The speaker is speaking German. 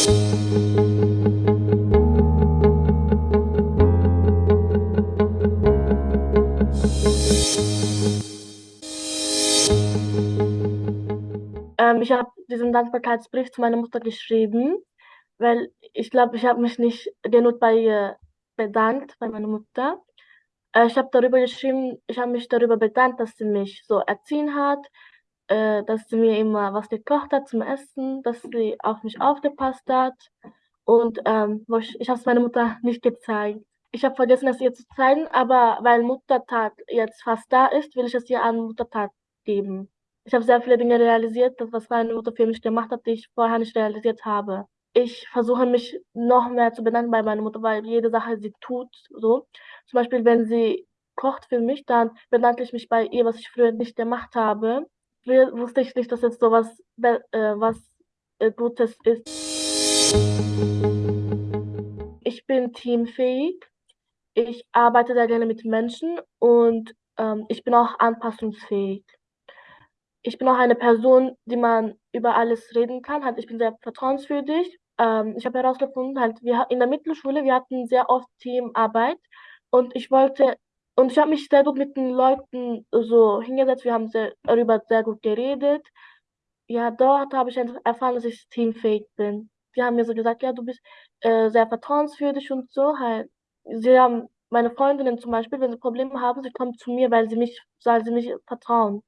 Ähm, ich habe diesen Dankbarkeitsbrief zu meiner Mutter geschrieben, weil ich glaube, ich habe mich nicht genug bei ihr bedankt, bei meiner Mutter. Äh, ich habe darüber geschrieben ich habe mich darüber bedankt, dass sie mich so erziehen hat, äh, dass sie mir immer was gekocht hat zum Essen, dass sie auf mich aufgepasst hat und, ähm, ich ich habe es meiner Mutter nicht gezeigt. Ich habe vergessen, es ihr zu zeigen, aber weil Muttertag jetzt fast da ist, will ich es ihr an Muttertag geben. Ich habe sehr viele Dinge realisiert, das was meine Mutter für mich gemacht hat, die ich vorher nicht realisiert habe. Ich versuche mich noch mehr zu bedanken bei meiner Mutter, weil jede Sache sie tut so. Zum Beispiel, wenn sie kocht für mich, dann bedanke ich mich bei ihr, was ich früher nicht gemacht habe. Wusste ich nicht, dass es so was äh, was, äh, Gutes ist. Ich bin teamfähig. Ich arbeite sehr gerne mit Menschen und, ähm, ich bin auch anpassungsfähig. Ich bin auch eine Person, die man über alles reden kann. Halt, ich bin sehr vertrauenswürdig. Ähm, ich habe herausgefunden, halt, wir in der Mittelschule, wir hatten sehr oft Teamarbeit und ich wollte und ich habe mich sehr gut mit den Leuten so hingesetzt. Wir haben sehr darüber sehr gut geredet. Ja, dort habe ich erfahren, dass ich teamfähig bin. Die haben mir so gesagt: „Ja, du bist, äh, sehr vertrauenswürdig“ und so halt. Sie haben meine Freundinnen zum Beispiel, wenn sie Probleme haben, sie kommen zu mir, weil sie mich weil sie mich vertrauen.